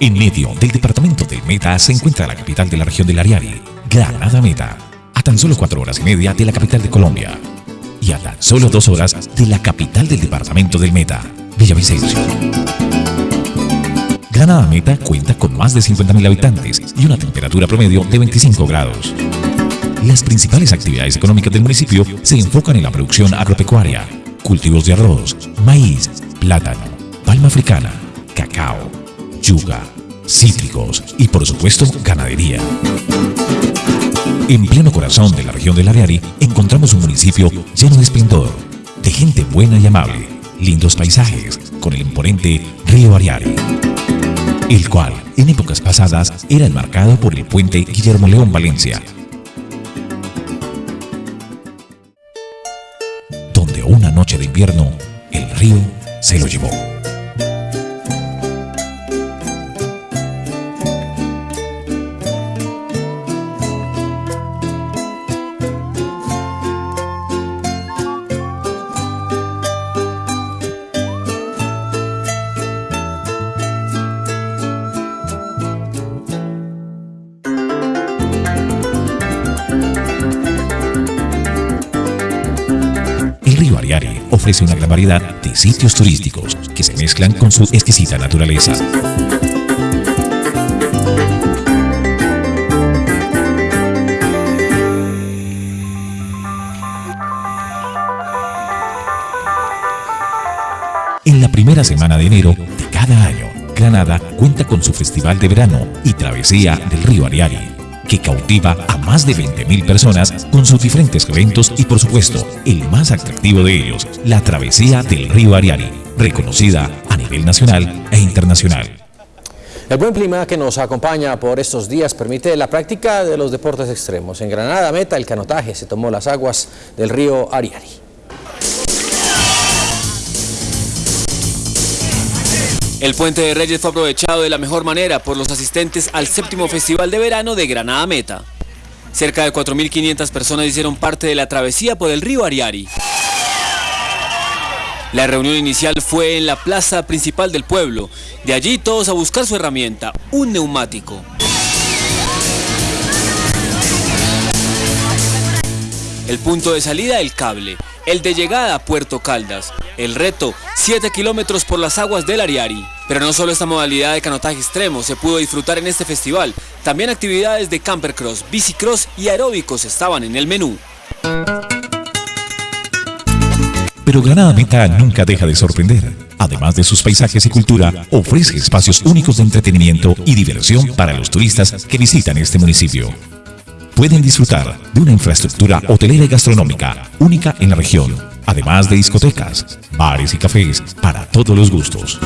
En medio del departamento del Meta se encuentra la capital de la región del Ariari, Granada Meta, a tan solo cuatro horas y media de la capital de Colombia y a tan solo dos horas de la capital del departamento del Meta, Villavicencio. Granada Meta cuenta con más de 50.000 habitantes y una temperatura promedio de 25 grados. Las principales actividades económicas del municipio se enfocan en la producción agropecuaria, cultivos de arroz, maíz, plátano, palma africana, cacao, cítricos y por supuesto ganadería. En pleno corazón de la región del Ariari encontramos un municipio lleno de esplendor, de gente buena y amable, lindos paisajes, con el imponente río Ariari, el cual en épocas pasadas era enmarcado por el puente Guillermo León Valencia, donde una noche de invierno el río se lo llevó. Ofrece una gran variedad de sitios turísticos que se mezclan con su exquisita naturaleza. En la primera semana de enero de cada año, Granada cuenta con su festival de verano y travesía del río Ariari, que cautiva a más de 20.000 personas con sus diferentes eventos y por supuesto, el más atractivo de ellos, la travesía del río Ariari, reconocida a nivel nacional e internacional. El buen clima que nos acompaña por estos días permite la práctica de los deportes extremos. En Granada Meta el canotaje se tomó las aguas del río Ariari. El Puente de Reyes fue aprovechado de la mejor manera por los asistentes al séptimo Festival de Verano de Granada Meta. Cerca de 4.500 personas hicieron parte de la travesía por el río Ariari. La reunión inicial fue en la plaza principal del pueblo. De allí todos a buscar su herramienta, un neumático. El punto de salida, el cable. El de llegada, Puerto Caldas. El reto, 7 kilómetros por las aguas del Ariari. Pero no solo esta modalidad de canotaje extremo se pudo disfrutar en este festival, también actividades de campercross, bicicross y aeróbicos estaban en el menú. Pero Granada nunca deja de sorprender. Además de sus paisajes y cultura, ofrece espacios únicos de entretenimiento y diversión para los turistas que visitan este municipio. Pueden disfrutar de una infraestructura hotelera y gastronómica única en la región, además de discotecas, bares y cafés para todos los gustos.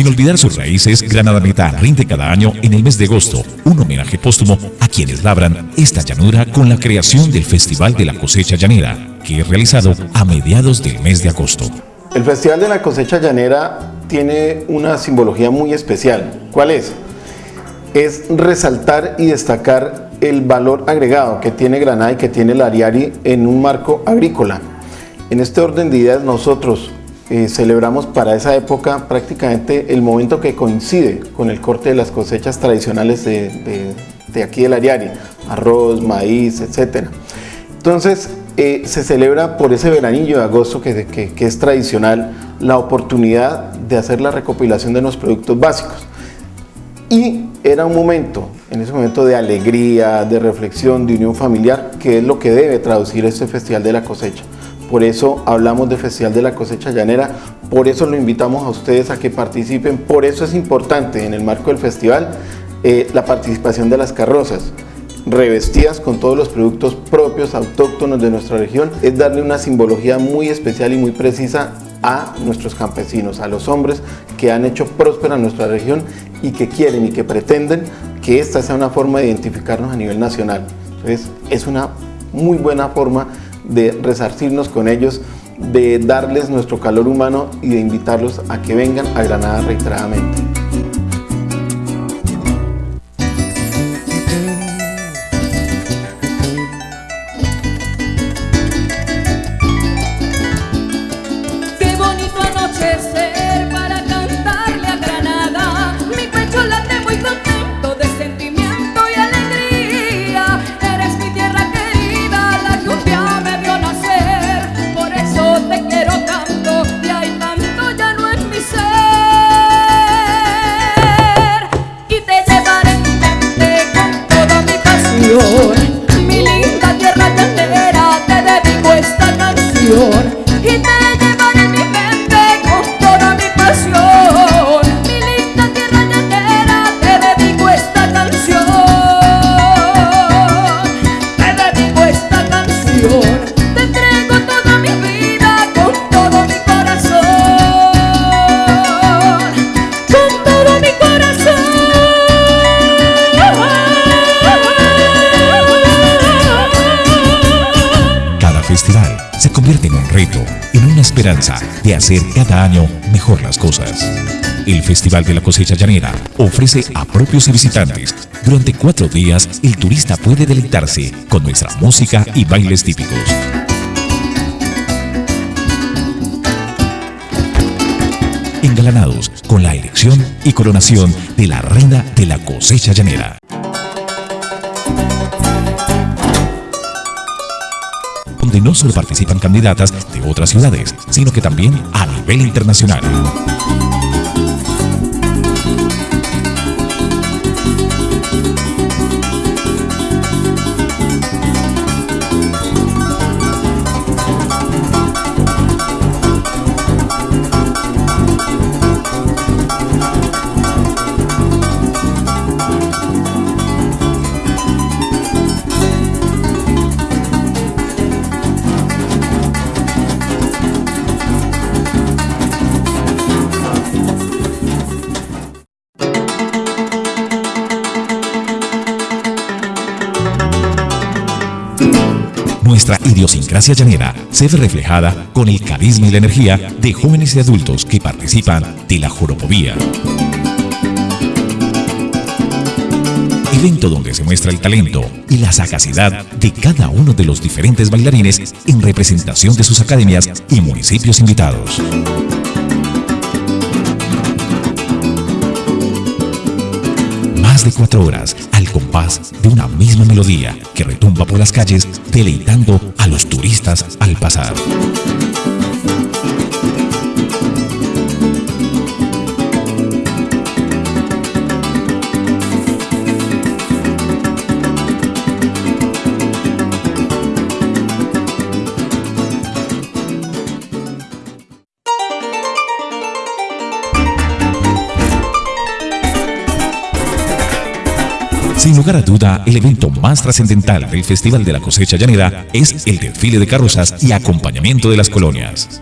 Sin olvidar sus raíces, Granada Meta rinde cada año en el mes de agosto un homenaje póstumo a quienes labran esta llanura con la creación del Festival de la Cosecha Llanera, que es realizado a mediados del mes de agosto. El Festival de la Cosecha Llanera tiene una simbología muy especial. ¿Cuál es? Es resaltar y destacar el valor agregado que tiene Granada y que tiene el Ariari en un marco agrícola. En este orden de ideas nosotros eh, celebramos para esa época prácticamente el momento que coincide con el corte de las cosechas tradicionales de, de, de aquí del Ariari, arroz, maíz, etc. Entonces eh, se celebra por ese veranillo de agosto que, que, es tradicional la oportunidad de hacer la recopilación de los productos básicos. Y era un momento, en ese momento de alegría, de reflexión, de unión familiar, que es lo que debe traducir este Festival de la Cosecha. Por eso hablamos de Festival de la Cosecha Llanera, por eso lo invitamos a ustedes a que participen, por eso es importante en el marco del festival eh, la participación de las carrozas revestidas con todos los productos propios, autóctonos de nuestra región, es darle una simbología muy especial y muy precisa a nuestros campesinos, a los hombres que han hecho próspera nuestra región y que quieren y que pretenden que esta sea una forma de identificarnos a nivel nacional. Entonces, es una muy buena forma de resarcirnos con ellos, de darles nuestro calor humano y de invitarlos a que vengan a Granada reiteradamente. De hacer cada año mejor las cosas. El Festival de la Cosecha Llanera ofrece a propios y visitantes. Durante cuatro días, el turista puede deleitarse con nuestra música y bailes típicos. Engalanados con la elección y coronación de la reina de la cosecha llanera. Donde no solo participan candidatas de otras ciudades, sino que también a nivel internacional. Nuestra idiosincrasia llanera se ve reflejada con el carisma y la energía de jóvenes y adultos que participan de la joropovía. Evento donde se muestra el talento y la sagacidad de cada uno de los diferentes bailarines en representación de sus academias y municipios invitados. De cuatro horas al compás de una misma melodía que retumba por las calles deleitando a los turistas al pasar. Sin lugar a duda, el evento más trascendental del Festival de la Cosecha Llanera es el desfile de carrozas y acompañamiento de las colonias.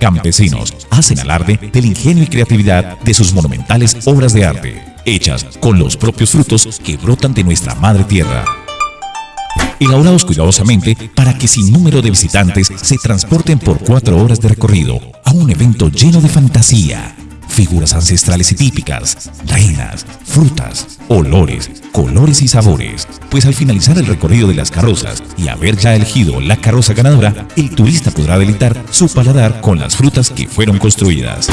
Campesinos hacen alarde del ingenio y creatividad de sus monumentales obras de arte, hechas con los propios frutos que brotan de nuestra madre tierra. Elaborados cuidadosamente para que sin número de visitantes se transporten por cuatro horas de recorrido a un evento lleno de fantasía, figuras ancestrales y típicas, reinas, frutas, olores, colores y sabores. Pues al finalizar el recorrido de las carrozas y haber ya elegido la carroza ganadora, el turista podrá deleitar su paladar con las frutas que fueron construidas.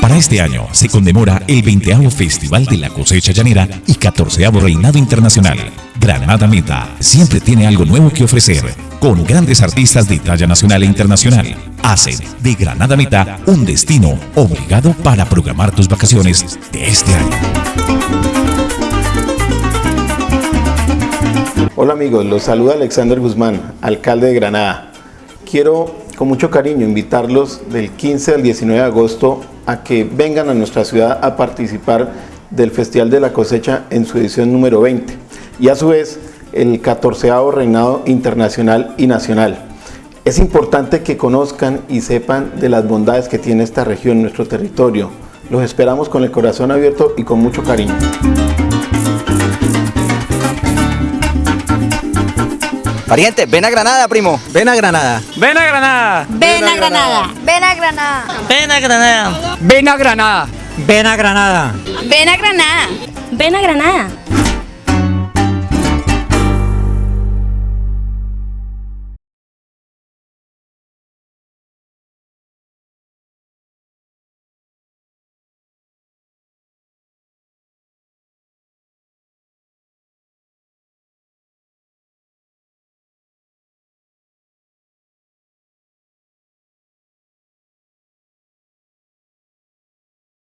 Para este año se conmemora el 20 Festival de la Cosecha Llanera y 14 Reinado Internacional. Granada Meta siempre tiene algo nuevo que ofrecer, con grandes artistas de talla nacional e internacional. Hacen de Granada Meta un destino obligado para programar tus vacaciones de este año. Hola amigos, los saluda Alexander Guzmán, alcalde de Granada. Quiero con mucho cariño invitarlos del 15 al 19 de agosto a que vengan a nuestra ciudad a participar del Festival de la Cosecha en su edición número 20 y a su vez el 14 Reinado Internacional y Nacional. Es importante que conozcan y sepan de las bondades que tiene esta región, nuestro territorio. Los esperamos con el corazón abierto y con mucho cariño. Pariente, ven a Granada, primo. Ven a Granada. Ven a Granada. Ven a Granada. Ven a Granada. Ven a Granada. Ven a Granada. Ven a Granada. Ven a Granada. Ven a Granada.